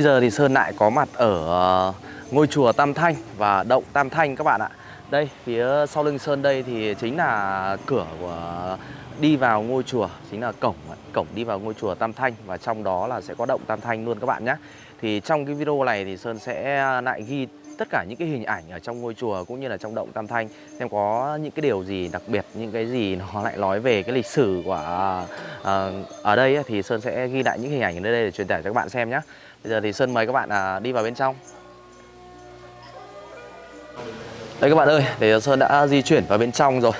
Bây giờ thì Sơn lại có mặt ở ờ, ngôi chùa Tam Thanh và động Tam Thanh các bạn ạ. Đây, phía sau lưng Sơn đây thì chính là cửa của đi vào ngôi chùa Chính là cổng, cổng đi vào ngôi chùa Tam Thanh Và trong đó là sẽ có động Tam Thanh luôn các bạn nhé. Thì trong cái video này thì Sơn sẽ lại ghi tất cả những cái hình ảnh ở trong ngôi chùa cũng như là trong động Tam Thanh xem có những cái điều gì đặc biệt những cái gì nó lại nói về cái lịch sử của uh, ở đây thì Sơn sẽ ghi lại những hình ảnh ở đây để truyền tải cho các bạn xem nhé. Bây giờ thì Sơn mời các bạn à, đi vào bên trong. Đây các bạn ơi, để Sơn đã di chuyển vào bên trong rồi.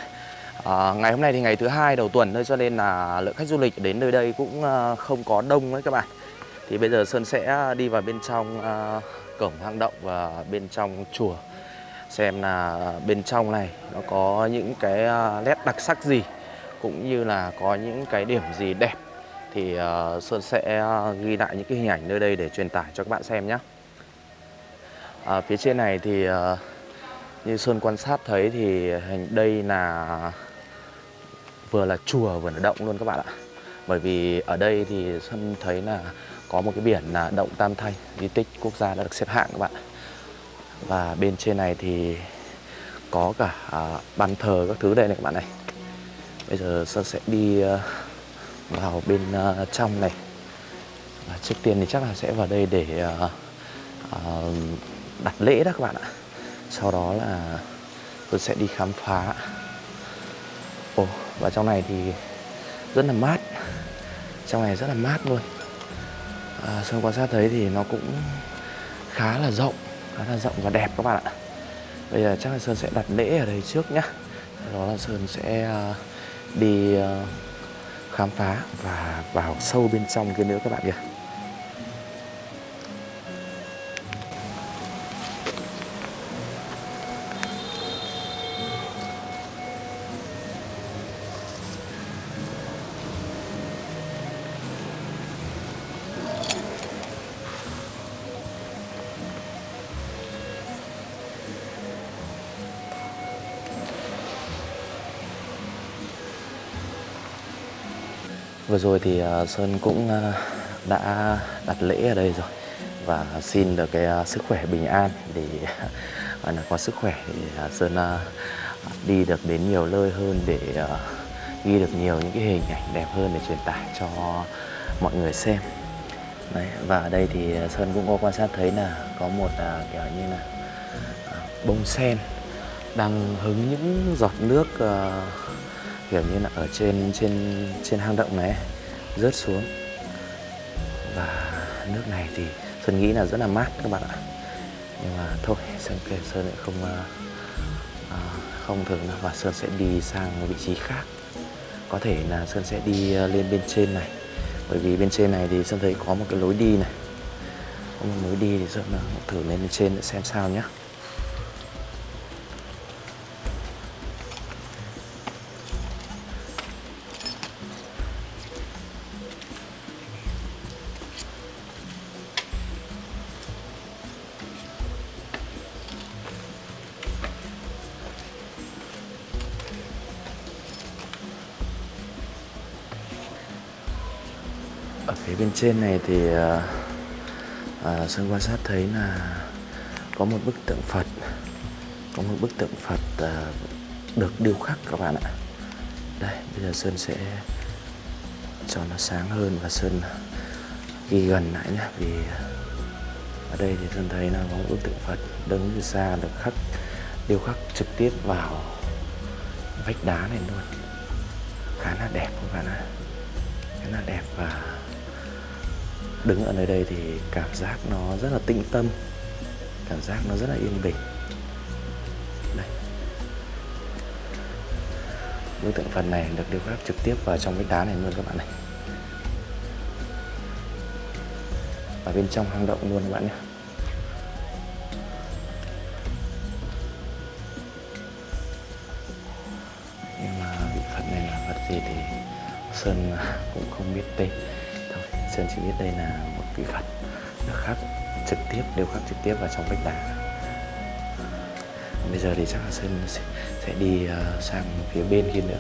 À, Ngày hôm nay thì ngày thứ hai đầu tuần thôi cho nên là lượng khách du lịch đến nơi đây cũng à, không có đông đấy các bạn. Thì bây giờ Sơn sẽ đi vào bên trong à, cổng hang động và bên trong chùa. Xem là bên trong này nó có những cái à, nét đặc sắc gì Cũng như là có những cái điểm gì đẹp thì ờ, Sơn sẽ ờ, ghi lại những cái hình ảnh nơi đây để truyền tải cho các bạn xem nhé. À, ờ, phía trên này thì như Sơn quan sát thấy thì hình đây là vừa là chùa vừa là động luôn các bạn ạ. Bởi vì ở đây thì Sơn thấy là có một cái biển là động Tam Thanh, di tích quốc gia đã được xếp hạng các bạn. Và bên trên này thì có cả uh, bàn thờ các thứ đây này các bạn này. Bây giờ Sơn sẽ đi vào bên uh, trong này. Và trước tiên thì chắc là sẽ vào đây để uh, uh, đặt lễ đó các bạn ạ. Sau đó là tôi sẽ đi khám phá. Ồ, và trong này thì rất là mát. Trong này rất là mát luôn. À, Sơn quan sát thấy thì nó cũng khá là rộng khá là rộng và đẹp các bạn ạ. Bây giờ chắc là Sơn sẽ đặt lễ ở đây trước nhá. Sau đó là Sơn sẽ uh, đi uh, khám phá và vào sâu bên trong kia nữa các bạn nhé. Vừa rồi thì à, Sơn cũng à, đã đặt lễ ở đây rồi và xin được cái à, sức khỏe bình an để là có sức khỏe thì Sơn đi được đến nhiều nơi hơn để ghi được nhiều những cái hình ảnh đẹp hơn để truyền tải cho mọi người xem. Đấy, và ở đây thì Sơn cũng có quan sát thấy là có một kiểu như là bông sen đang hứng những giọt nước uh, kiểu như là ở trên trên trên hang động này rớt xuống. Và nước này thì sơn nghĩ là rất là mát các bạn ạ. Nhưng mà thôi sơn kể sơn lại không uh, không thử nữa và sơn sẽ đi sang một vị trí khác. Có thể là sơn sẽ đi ờ, lên bên trên này. Bởi vì bên trên này thì sơn thấy có một cái lối đi này. Có một lối đi thì sơn thử lên bên trên để xem sao nhé trên này thì ờ, ờ, à, Sơn quan sát thấy là có một bức tượng Phật có một bức tượng Phật à, được điêu khắc các bạn ạ. Đây bây giờ Sơn sẽ cho nó sáng hơn và Sơn ghi gần lại nhé vì ở đây thì Sơn thấy là có một bức tượng Phật đứng từ xa được khắc điêu khắc trực tiếp vào vách đá này luôn. Khá là đẹp các bạn ạ. Khá là đẹp và đứng ở nơi đây thì cảm giác nó rất là tĩnh tâm, cảm giác nó rất là yên bình. Đây. Bức tượng phần này được điêu khắc trực tiếp vào trong cái đá này luôn các bạn này. Ở bên trong hang động luôn các bạn nhé. Nhưng mà vị Phật này là vật gì thì Sơn cũng không biết tên. Sơn chỉ biết đây là một vị Phật được khắc trực tiếp đều khắc trực tiếp vào trong vách đá. Bây giờ thì chắc là Sơn sẽ, sẽ đi ờ, sang phía bên kia nữa.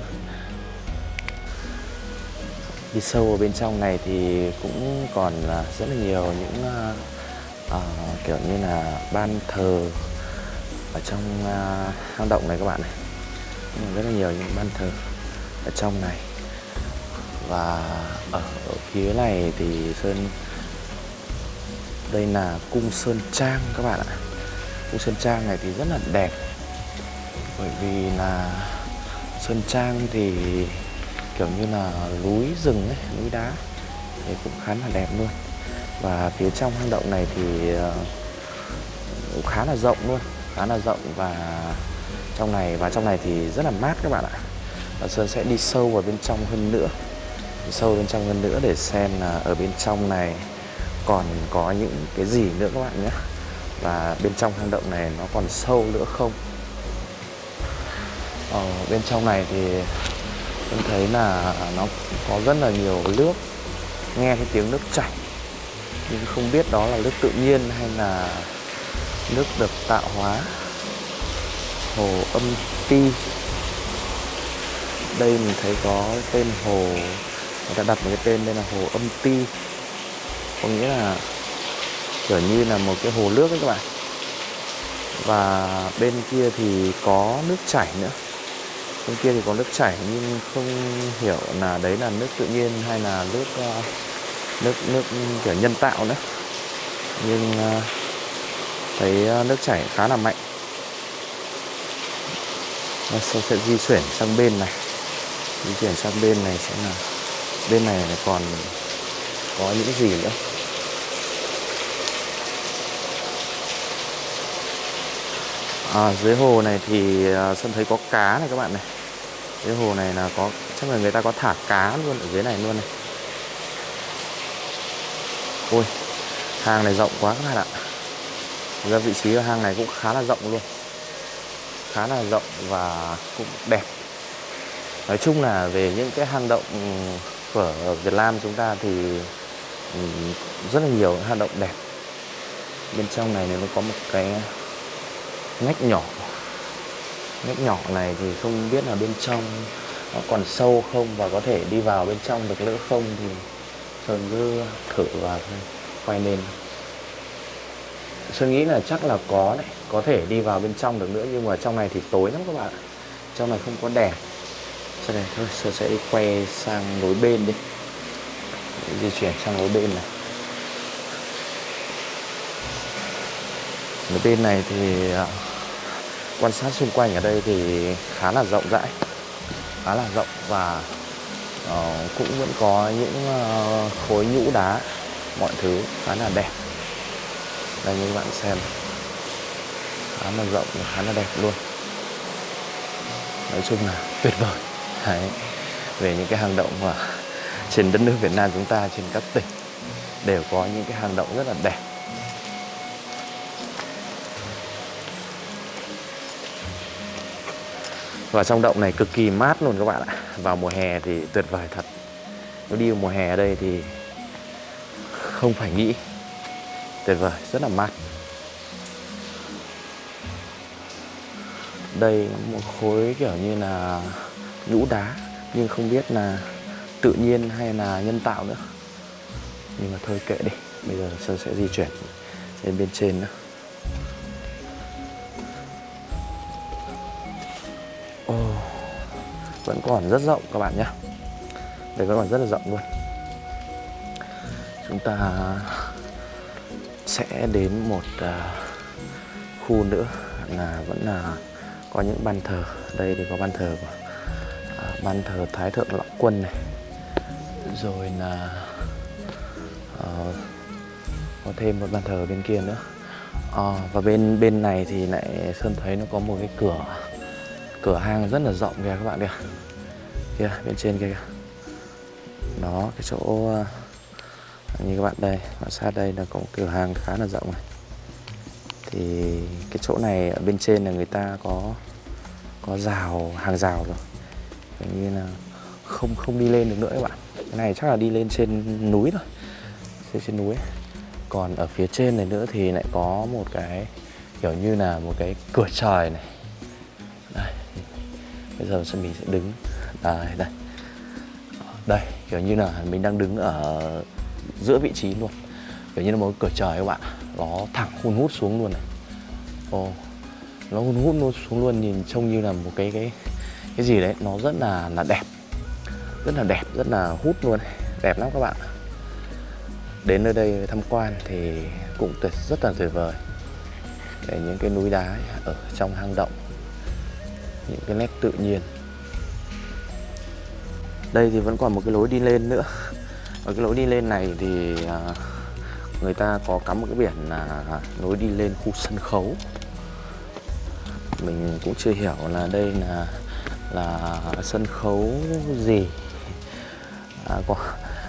Đi sâu ở bên trong này thì cũng còn ờ, rất là nhiều những uh, uh, kiểu như là ban thờ ở trong uh, hang động này các bạn này. Rất là nhiều những ban thờ ở trong này và ở, ở phía này thì sơn đây là cung sơn trang các bạn ạ. Cung sơn trang này thì rất là đẹp. Bởi vì là sơn trang thì kiểu như là núi rừng ấy núi đá thì cũng khá là đẹp luôn. Và phía trong hang động này thì ờ, cũng khá là rộng luôn khá là rộng và trong này và trong này thì rất là mát các bạn ạ. Và Sơn sẽ đi sâu vào bên trong hơn nữa sâu bên trong hơn nữa để xem là ở bên trong này còn có những cái gì nữa các bạn nhé. Và bên trong hang động này nó còn sâu nữa không? Ở bên trong này thì em thấy là nó có rất là nhiều nước, nghe cái tiếng nước chảy, nhưng không biết đó là nước tự nhiên hay là nước được tạo hóa. Hồ âm ti. Đây mình thấy có tên hồ người ta đặt một cái tên đây là hồ âm ti. Có nghĩa là kiểu như là một cái hồ nước ấy các bạn. Và bên kia thì có nước chảy nữa. Bên kia thì có nước chảy nhưng không hiểu là đấy là nước tự nhiên hay là nước ờ, nước nước kiểu nhân tạo nữa. Nhưng ờ, thấy ờ, nước chảy khá là mạnh. Và sau sẽ di chuyển sang bên này. Di chuyển sang bên này sẽ là bên này còn có những gì nữa? À, dưới hồ này thì sân Sơn thấy có cá này các bạn này. Dưới hồ này là có chắc là người ta có thả cá luôn ở dưới này luôn này. Ôi hang này rộng quá các bạn ạ. Ra vị trí ở hang này cũng khá là rộng luôn. Khá là rộng và cũng đẹp. Nói chung là về những cái hang động ở Việt Nam chúng ta thì ừ, rất là nhiều hang động đẹp. Bên trong này nó có một cái ngách nhỏ ngách nhỏ này thì không biết là bên trong nó còn sâu không và có thể đi vào bên trong được nữa không thì Sơn cứ thử và quay lên. Sơn nghĩ là chắc là có đấy, Có thể đi vào bên trong được nữa Nhưng mà trong này thì tối lắm các bạn Trong này không có đèn. Sau này thôi Sơn sẽ quay sang lối bên đi. Di chuyển sang lối bên này. Lối bên này thì à, Quan sát xung quanh ở đây thì khá là rộng rãi Khá là rộng và uh, cũng vẫn có những uh, khối nhũ đá mọi thứ khá là đẹp. Đây như các bạn xem khá là rộng khá là đẹp luôn. Nói chung là tuyệt vời. Đấy. về những cái hang động mà trên đất nước Việt Nam chúng ta, trên các tỉnh, đều có những cái hang động rất là đẹp. Và trong động này cực kỳ mát luôn các bạn ạ. Vào mùa hè thì tuyệt vời thật. Nếu đi mùa hè ở đây thì không phải nghĩ. Tuyệt vời, rất là mát. Đây một khối kiểu như là nhũ đá nhưng không biết là tự nhiên hay là nhân tạo nữa. Nhưng mà thôi kệ đi bây giờ sơn sẽ di chuyển lên bên trên nữa. Oh, vẫn còn rất rộng các bạn nhé đây vẫn còn rất là rộng luôn. Chúng ta sẽ đến một uh, khu nữa là vẫn là có những ban thờ. Đây thì có ban thờ của ban thờ thái thượng lão quân này. Rồi là uh, có thêm một bàn thờ bên kia nữa. À, và bên bên này thì lại sơn thấy nó có một cái cửa cửa hang rất là rộng kìa các bạn kìa. Kia bên trên kia kìa. Đó cái chỗ uh, như các bạn đây quan sát đây là có một cửa hàng khá là rộng này. Thì cái chỗ này ở bên trên là người ta có có rào hàng rào rồi như là không không đi lên được nữa các bạn. Cái này chắc là đi lên trên núi thôi. Trên trên núi. Còn ở phía trên này nữa thì lại có một cái kiểu như là một cái cửa trời này. Đây. Bây giờ mình sẽ đứng. Đây đây. Đây, kiểu như là mình đang đứng ở giữa vị trí luôn. Kiểu như là một cửa trời các bạn. Nó thẳng hun hút xuống luôn này. Ồ, nó hun hút nó xuống luôn, nhìn trông như là một cái cái cái gì đấy, nó rất là là đẹp. Rất là đẹp, rất là hút luôn. Đẹp lắm các bạn đến nơi đây tham quan thì cũng tuyệt, rất là tuyệt vời. Để những cái núi đá ở trong hang động, những cái nét tự nhiên. Đây thì vẫn còn một cái lối đi lên nữa. Và cái lối đi lên này thì à, người ta có cắm một cái biển là lối đi lên khu sân khấu. Mình cũng chưa hiểu là đây là là sân khấu gì? À, có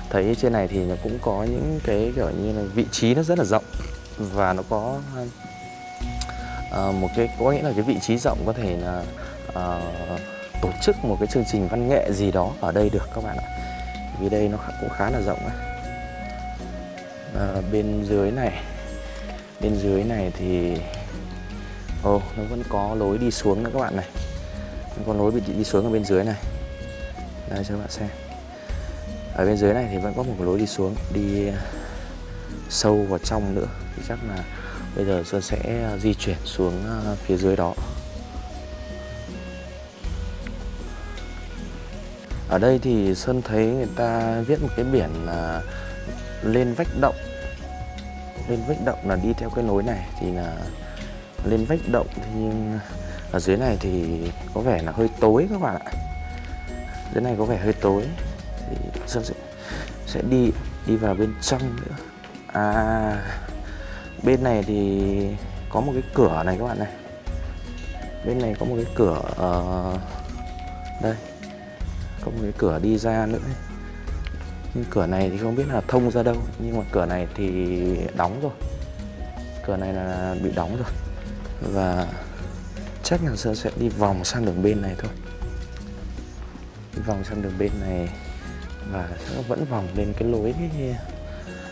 thấy trên này thì nó cũng có những cái kiểu như là vị trí nó rất là rộng và nó có à, một cái có nghĩa là cái vị trí rộng có thể là à, tổ chức một cái chương trình văn nghệ gì đó ở đây được các bạn ạ. Vì đây nó cũng khá là rộng ấy. À, bên dưới này bên dưới này thì ồ oh, nó vẫn có lối đi xuống nữa các bạn này con có bị đi xuống ở bên dưới này. Đây, cho các bạn xem. Ở bên dưới này thì vẫn có một lối đi xuống, đi à, sâu vào trong nữa. Thì chắc là bây giờ Sơn sẽ à, di chuyển xuống à, phía dưới đó. Ở đây thì Sơn thấy người ta viết một cái biển là lên vách động. Lên vách động là đi theo cái lối này thì là lên vách động thì ở dưới này thì có vẻ là hơi tối các bạn ạ. Dưới này có vẻ hơi tối. Thì Sơn sẽ, sẽ đi đi vào bên trong nữa. À bên này thì có một cái cửa này các bạn này. Bên này có một cái cửa uh, đây. Có một cái cửa đi ra nữa. Nhưng cửa này thì không biết là thông ra đâu. Nhưng mà cửa này thì đóng rồi. Cửa này là bị đóng rồi. Và chắc là sơn sẽ đi vòng sang đường bên này thôi. Đi vòng sang đường bên này và sẽ vẫn vòng lên cái lối cái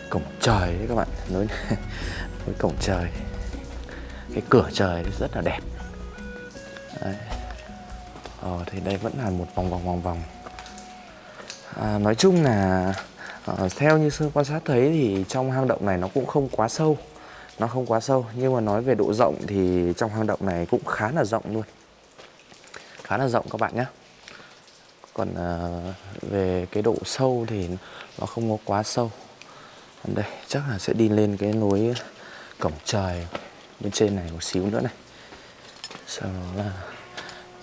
cổng trời đấy các bạn. Lối lối cổng trời. Cái cửa trời rất là đẹp. Đấy. Ờ, thì đây vẫn là một vòng vòng vòng vòng. À, nói chung là ờ, theo như sư quan sát thấy thì trong hang động này nó cũng không quá sâu nó không quá sâu nhưng mà nói về độ rộng thì trong hang động này cũng khá là rộng luôn. Khá là rộng các bạn nhé. Còn uh, về cái độ sâu thì nó không có quá sâu. Đây chắc là sẽ đi lên cái núi cổng trời bên trên này một xíu nữa này. Sau đó là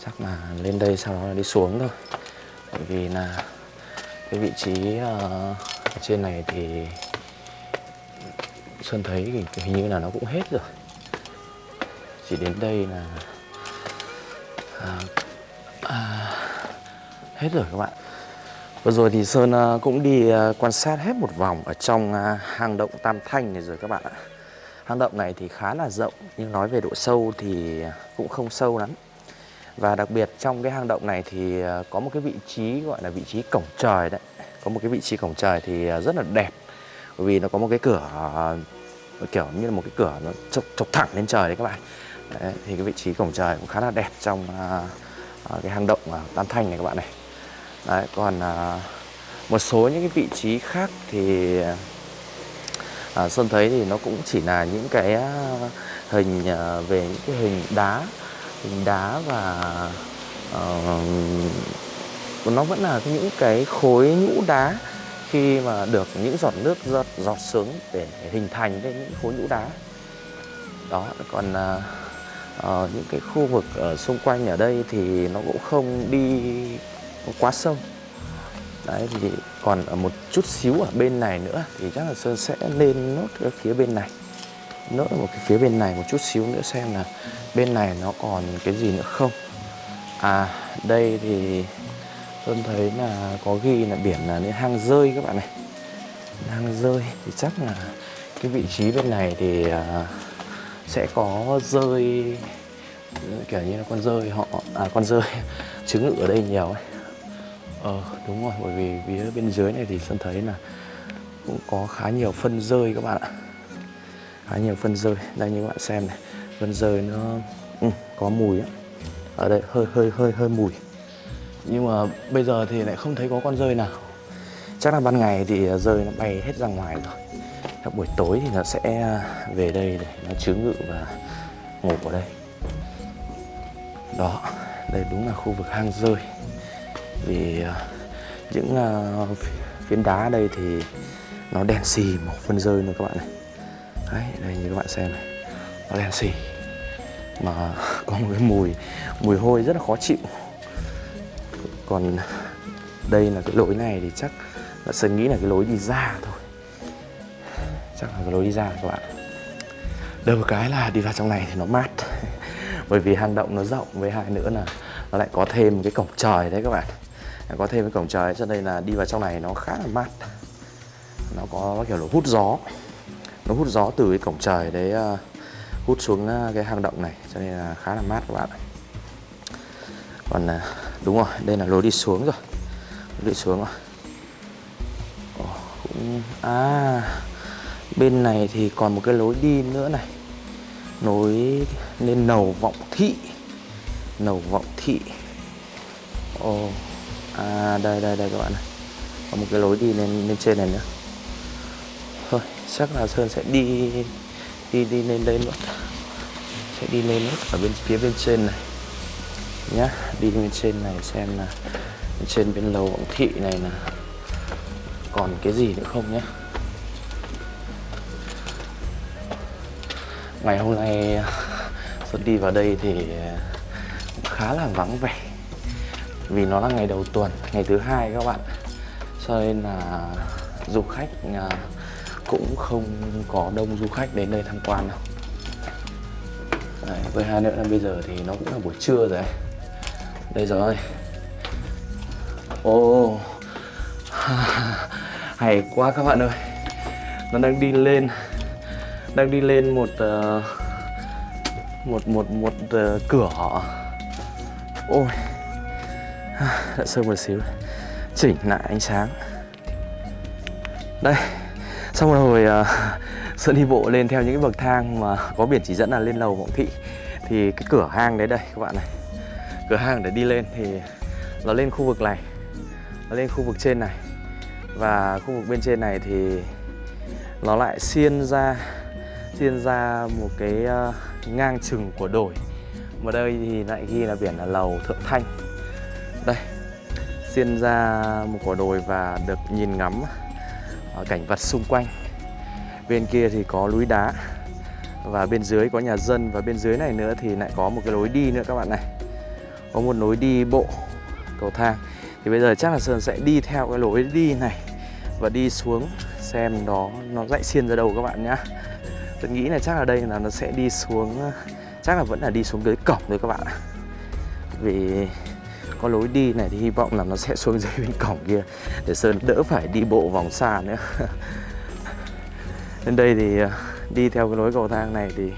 chắc là lên đây sau đó là đi xuống thôi. Bởi vì là cái vị trí uh, ở trên này thì Sơn thấy thì hình như là nó cũng hết rồi. Chỉ đến đây là à, à, hết rồi các bạn. Vừa rồi thì Sơn à, cũng đi à, quan sát hết một vòng ở trong à, hang động Tam Thanh này rồi các bạn ạ. Hang động này thì khá là rộng nhưng nói về độ sâu thì cũng không sâu lắm. Và đặc biệt trong cái hang động này thì có một cái vị trí gọi là vị trí cổng trời đấy. Có một cái vị trí cổng trời thì rất là đẹp. Bởi vì nó có một cái cửa kiểu như là một cái cửa nó chọc, chọc thẳng lên trời đấy các bạn. Đấy, Thì cái vị trí cổng trời cũng khá là đẹp trong uh, cái hang động uh, Tam Thanh này các bạn này. Đấy, còn uh, một số những cái vị trí khác thì uh, Sơn thấy thì nó cũng chỉ là những cái uh, hình uh, về những cái hình đá hình đá và uh, nó vẫn là những cái khối nhũ đá khi mà được những giọt nước giọt, giọt xuống để hình thành lên những khối nhũ đá. Đó còn à, à, những cái khu vực ở xung quanh ở đây thì nó cũng không đi quá sâu đấy thì còn ở một chút xíu ở bên này nữa thì chắc là sơn sẽ lên nốt ở phía bên này. Nốt một cái phía bên này một chút xíu nữa xem là bên này nó còn cái gì nữa không. À đây thì tôi thấy là có ghi là biển là những hang rơi các bạn này. Hang rơi thì chắc là cái vị trí bên này thì à, sẽ có rơi kiểu như là con rơi họ à con rơi trứng ngự ở đây nhiều ấy. Ờ đúng rồi bởi vì phía bên dưới này thì Sơn thấy là cũng có khá nhiều phân rơi các bạn ạ. Khá nhiều phân rơi. Đây như các bạn xem này phân rơi nó ừ, có mùi á. Ở đây hơi hơi hơi hơi mùi nhưng mà bây giờ thì lại không thấy có con rơi nào. Chắc là ban ngày thì à, rơi nó bay hết ra ngoài rồi. Các buổi tối thì nó sẽ à, về đây để nó chứa ngự và ngủ ở đây. Đó, đây đúng là khu vực hang rơi. Vì à, những phiến đá đây thì nó đen xì màu phân rơi nữa các bạn này. Đấy, đây như các bạn xem này. Nó đen xì. Mà có một cái mùi mùi hôi rất là khó chịu còn đây là cái lối này thì chắc là sơn nghĩ là cái lối đi ra thôi. Chắc là cái lối đi ra các bạn được một cái là đi vào trong này thì nó mát. Bởi vì hang động nó rộng với hai nữa là nó lại có thêm cái cổng trời đấy các bạn. Có thêm cái cổng trời cho nên là đi vào trong này nó khá là mát. Nó có kiểu là hút gió. Nó hút gió từ cái cổng trời đấy uh, hút xuống à, cái hang động này cho nên là khá là mát các bạn còn uh, đúng rồi đây là lối đi xuống rồi. Lối đi xuống rồi Ồ, cũng à bên này thì còn một cái lối đi nữa này. Nối lên nầu vọng thị. Nầu vọng thị. Ồ oh, à đây đây đây các bạn này. Có một cái lối đi lên lên trên này nữa. Thôi chắc là sơn sẽ đi đi đi lên đây luôn. Sẽ đi lên ở bên phía bên trên này nhá. Đi lên trên này xem là bên trên bên lầu vọng thị này là còn cái gì nữa không nhá? Ngày hôm nay xuất đi vào đây thì khá là vắng vẻ. Vì nó là ngày đầu tuần ngày thứ hai các bạn. Cho nên là du khách à, cũng không có đông du khách đến đây tham quan đâu. Đấy, với hai nữa là bây giờ thì nó cũng là buổi trưa rồi đây rồi. Ồ oh. hay quá các bạn ơi. Nó đang đi lên đang đi lên một uh, một một một uh, cửa. Ôi. Đã sơ một xíu. Chỉnh lại ánh sáng. Đây. Xong rồi ờ, uh, sơn đi bộ lên theo những cái bậc thang mà có biển chỉ dẫn là lên lầu vọng thị. Thì cái cửa hang đấy đây các bạn này cửa hàng để đi lên thì nó lên khu vực này, nó lên khu vực trên này. Và khu vực bên trên này thì nó lại xiên ra xiên ra một cái ờ, ngang chừng của đồi. Mà đây thì lại ghi là biển là lầu thượng thanh. Đây, xiên ra một quả đồi và được nhìn ngắm ờ, cảnh vật xung quanh. Bên kia thì có núi đá và bên dưới có nhà dân. Và bên dưới này nữa thì lại có một cái lối đi nữa các bạn này có một lối đi bộ cầu thang. Thì bây giờ chắc là sơn sẽ đi theo cái lối đi này và đi xuống xem đó nó dạy xiên ra đâu các bạn nhá. Tôi nghĩ là chắc là đây là nó sẽ đi xuống, chắc là vẫn là đi xuống dưới cổng thôi các bạn vì có lối đi này thì hy vọng là nó sẽ xuống dưới bên cổng kia để sơn đỡ phải đi bộ vòng xa nữa. Lên đây thì à, đi theo cái lối cầu thang này thì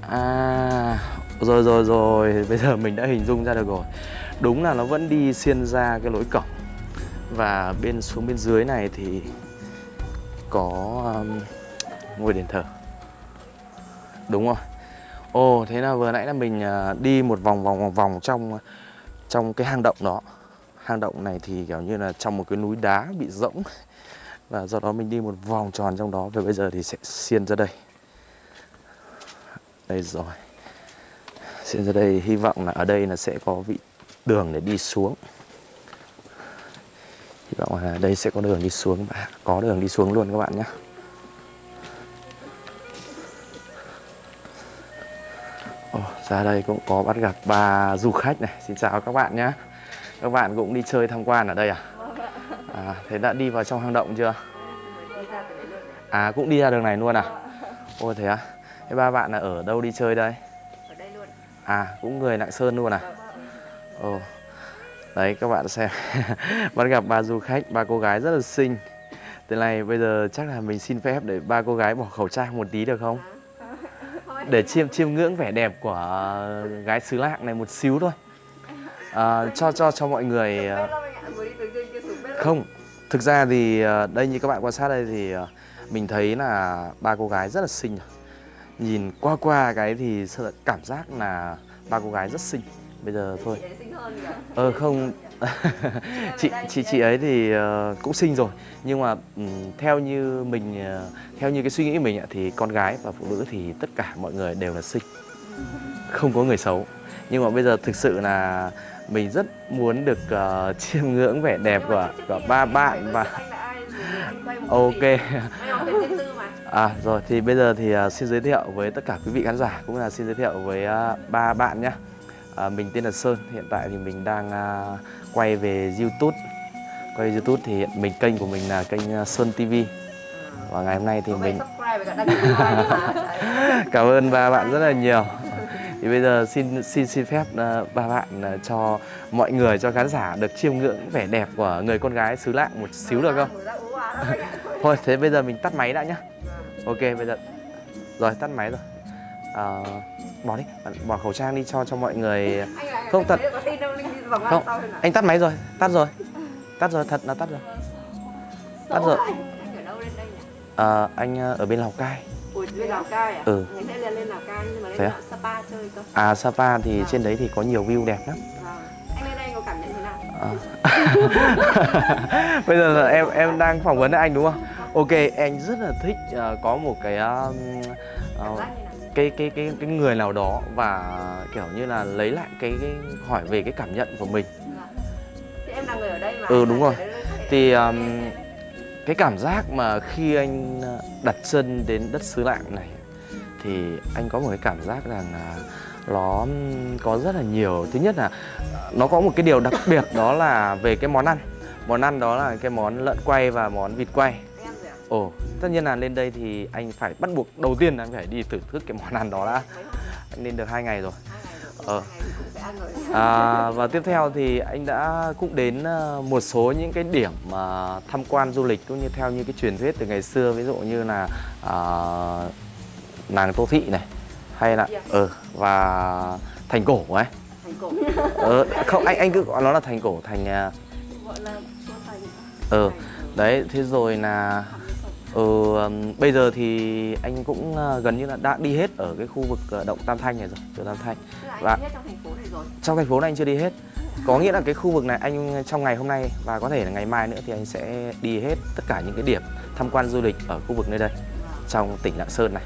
à rồi rồi rồi bây giờ mình đã hình dung ra được rồi. Đúng là nó vẫn đi xuyên ra cái lối cổng và bên xuống bên dưới này thì có um, ngôi đền thờ. Đúng rồi. Ồ thế là vừa nãy là mình à, đi một vòng vòng vòng vòng trong trong cái hang động đó. Hang động này thì kiểu như là trong một cái núi đá bị rỗng. Và do đó mình đi một vòng tròn trong đó. Và bây giờ thì sẽ xiên ra đây. Đây rồi xiên ra đây hy vọng là ở đây là sẽ có vị đường để đi xuống hy vọng là đây sẽ có đường đi xuống và có đường đi xuống luôn các bạn nhé oh, ra đây cũng có bắt gặp ba du khách này Xin chào các bạn nhé Các bạn cũng đi chơi tham quan ở đây à? à thế đã đi vào trong hang động chưa? À cũng đi ra đường này luôn à? Ôi thế à? Thế ba bạn là ở đâu đi chơi đây? À cũng người Lạng Sơn luôn à? Ồ Đấy các bạn xem Bắt gặp ba du khách, ba cô gái rất là xinh Thế này bây giờ chắc là mình xin phép để ba cô gái bỏ khẩu trang một tí được không? để chiêm chiêm ngưỡng vẻ đẹp của gái xứ lạng này một xíu thôi à, cho cho cho mọi người à, không thực ra thì à, đây như các bạn quan sát đây thì à, mình thấy là ba cô gái rất là xinh rồi. Nhìn qua qua cái thì cảm giác là ba cô gái rất xinh. Bây giờ thôi. Ờ không. Chị chị chị ấy thì ờ, cũng xinh rồi. Nhưng mà theo như mình ờ, theo như cái suy nghĩ của mình thì con gái và phụ nữ thì tất cả mọi người đều là xinh. Không có người xấu. Nhưng mà bây giờ thực sự là mình rất muốn được ờ, chiêm ngưỡng vẻ đẹp của của ba bạn và ok à rồi thì bây giờ thì ờ, xin giới thiệu với tất cả quý vị khán giả cũng là xin giới thiệu với ờ, ba bạn nhé à, mình tên là Sơn hiện tại thì mình đang ờ, quay về YouTube. Quay YouTube thì hiện mình kênh của mình là kênh ờ, Sơn TV và ngày hôm nay thì Có mình cảm ơn ba bạn rất là nhiều. Thì bây giờ xin xin xin phép ờ, ba bạn ờ, cho mọi người cho khán giả được chiêm ngưỡng vẻ đẹp của người con gái xứ lạng một xíu được không? Thôi thế bây giờ mình tắt máy đã nhá ok bây giờ rồi tắt máy rồi Ờ, bỏ đi bỏ khẩu trang đi cho cho mọi người Không, thật. Không, anh tắt máy rồi tắt rồi tắt rồi thật là tắt rồi tắt rồi Anh anh ở? Ờ, anh ờ, ở bên lào cai Ủa, Lào Cai à? Ừ. Sẽ lên lên Lào Cai nhưng mà lên à? Sapa chơi cơ. à sapa thì Vâng. trên đấy thì có nhiều view đẹp lắm Vâng. Anh lên đây có cảm nhận thế nào? Ờ. bây giờ là em em đang phỏng vấn anh đúng không ok anh rất là thích ờ, có một cái như nào? cái cái cái cái người nào đó và kiểu như là lấy lại cái, cái hỏi về cái cảm nhận của mình. Thì em là người ở đây mà. Ừ, đúng rồi. thì um, cái cảm giác mà khi anh đặt chân đến đất xứ lạng này thì anh có một cái cảm giác rằng là nó có rất là nhiều thứ nhất là nó có một cái điều đặc biệt đó là về cái món ăn món ăn đó là cái món lợn quay và món vịt quay? Ồ tất nhiên là lên đây thì anh phải bắt buộc đầu tiên là anh phải đi thưởng thức cái món ăn đó đã anh lên được hai ngày rồi Ờ. Ờ. À, và tiếp theo thì anh đã cũng đến ờ, một số những cái điểm mà tham quan du lịch cũng như theo như cái truyền thuyết từ ngày xưa ví dụ như là à, nàng Tô Thị này hay là ờ và thành cổ ấy Thành cổ. ờ, không anh anh cứ gọi nó là thành cổ thành Gọi là thành. ờ đấy thế rồi là ừm, bây giờ thì anh cũng ờ, gần như là đã đi hết ở cái khu vực ờ, động Tam Thanh này rồi chùa Tam Thanh. Là anh Và- đi hết trong thành phố này rồi. trong thành phố này anh chưa đi hết. Có nghĩa là cái khu vực này anh trong ngày hôm nay và có thể là ngày mai nữa thì anh sẽ đi hết tất cả những cái điểm tham quan du lịch ở khu vực nơi đây trong tỉnh Lạng Sơn này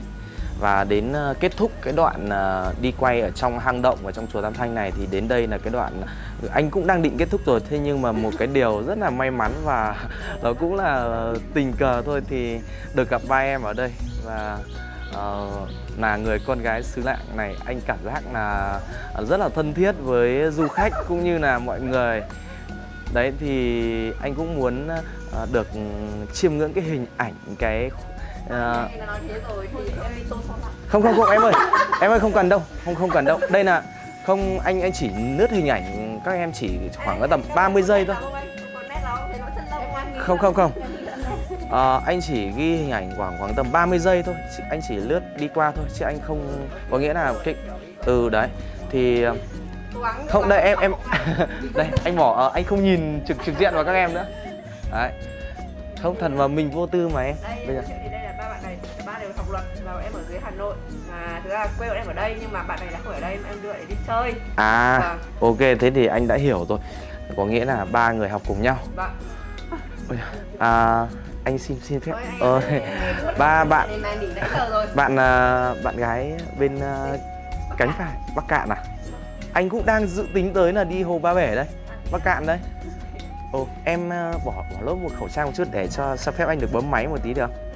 và đến ờ, kết thúc cái đoạn ờ, đi quay ở trong hang động và trong chùa Tam Thanh này thì đến đây là cái đoạn ờ, anh cũng đang định kết thúc rồi. Thế nhưng mà một cái điều rất là may mắn và nó cũng là tình cờ thôi thì được gặp ba em ở đây. Và uh, là người con gái xứ lạng này anh cảm giác là rất là thân thiết với du khách cũng như là mọi người. Đấy thì anh cũng muốn được chiêm ngưỡng cái hình ảnh cái ờ, lại. không không không em ơi. Em ơi không cần đâu. Không không cần đâu. Đây là không anh anh chỉ lướt hình ảnh các em chỉ khoảng tầm 30 giây thôi. Không không không. Ờ, anh chỉ ghi hình ảnh khoảng khoảng tầm 30 giây thôi. Anh chỉ lướt đi qua thôi chứ anh không có nghĩa là cái ừ đấy. Thì ờ, không đây em em đây anh bỏ ờ, anh không nhìn trực trực diện vào các em nữa. Đấy. Không thật mà mình vô tư mà em. Bây giờ học luật và em ở dưới Hà Nội. Mà ra là quê bọn em ở đây nhưng mà bạn này là không ở đây mà em đưa để đi chơi. À Vâng. ok thế thì anh đã hiểu rồi. Có nghĩa là ba người học cùng nhau. Vâng. À, anh xin xin phép. Ờ, ba bạn. bạn à, bạn gái bên à, cánh phải bắc cạn à? Anh cũng đang dự tính tới là đi hồ ba bể đây bắc cạn đây. Ồ em à, bỏ bỏ lốt một khẩu trang một chút để cho cho phép anh được bấm máy một tí được không?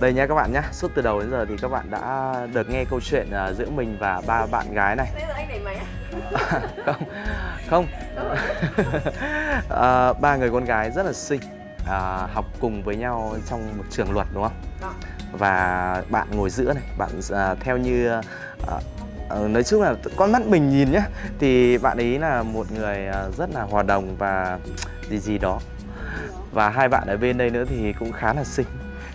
Đây nha các bạn nhá suốt từ đầu đến giờ thì các bạn đã được nghe câu chuyện à, giữa mình và ba bạn gái này. Nãy giờ anh đẩy máy á không không. À, ba người con gái rất là xinh à, học cùng với nhau trong một trường luật đúng không? Vâng. và bạn ngồi giữa này bạn à, theo như à, à, nói chung là con mắt mình nhìn nhá thì bạn ấy là một người à, rất là hòa đồng và gì gì đó. Và hai bạn ở bên đây nữa thì cũng khá là xinh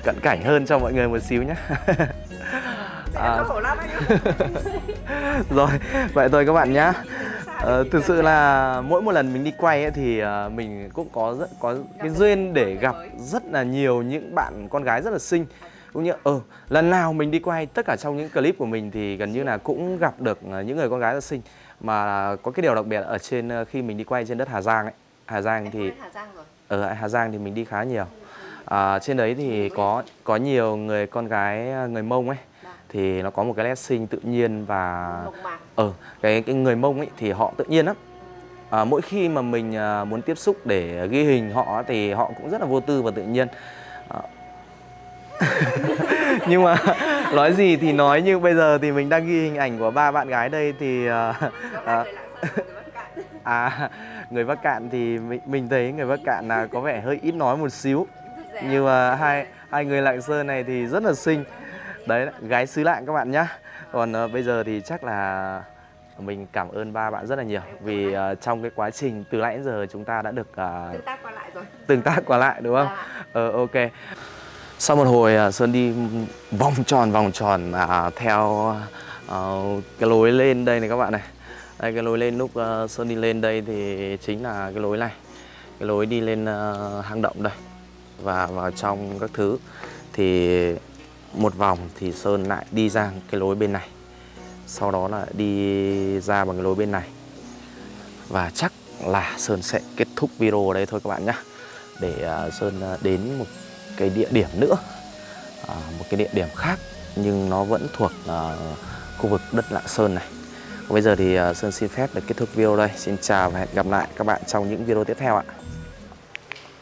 cận cảnh hơn cho mọi người một xíu nhé À. rồi vậy thôi các bạn nhá. Ờ, thực sự là mỗi một lần mình đi quay ấy, thì ờ, mình cũng có rất có cái duyên để gặp rất là nhiều những bạn con gái rất là xinh. Cũng như ờ lần nào mình đi quay tất cả trong những clip của mình thì gần như là cũng gặp được ờ, những người con gái rất xinh. Mà có cái điều đặc biệt ở trên khi mình đi quay trên đất Hà Giang ấy. Hà Giang thì ở Hà Giang thì mình đi khá nhiều à, trên đấy thì có có nhiều người con gái người Mông ấy Vâng. thì nó có một cái nét sinh tự nhiên và mộc mạc ờ cái cái người mông ấy thì họ tự nhiên lắm à, mỗi khi mà mình à, muốn tiếp xúc để ghi hình họ thì họ cũng rất là vô tư và tự nhiên À. nhưng mà nói gì thì nói nhưng bây giờ thì mình đang ghi hình ảnh của ba bạn gái đây thì à, à, à người Bắc Cạn thì mình, mình thấy người Bắc Cạn là có vẻ hơi ít nói một xíu. Nhưng mà hai hai người Lạng Sơn này thì rất là xinh. Đấy gái xứ lạng các bạn nhá. Còn ờ, bây giờ thì chắc là mình cảm ơn ba bạn rất là nhiều vì ờ, trong cái quá trình từ nãy đến giờ chúng ta đã được ờ, tương tác qua lại rồi. tương tác qua lại đúng không? À, ờ ok. Sau một hồi ờ, sơn đi vòng tròn vòng tròn à, theo ờ, cái lối lên đây này các bạn này. Đây cái lối lên lúc ờ, sơn đi lên đây thì chính là cái lối này. Cái lối đi lên ờ, hang động đây và vào trong các thứ thì một vòng thì sơn lại đi ra cái lối bên này. Sau đó là đi ra bằng cái lối bên này. Và chắc là sơn sẽ kết thúc video ở đây thôi các bạn nhé để à, sơn à, đến một cái địa điểm nữa. À, một cái địa điểm khác nhưng nó vẫn thuộc à, khu vực đất lạng sơn này. Bây giờ thì à, sơn xin phép được kết thúc video đây. Xin chào và hẹn gặp lại các bạn trong những video tiếp theo ạ.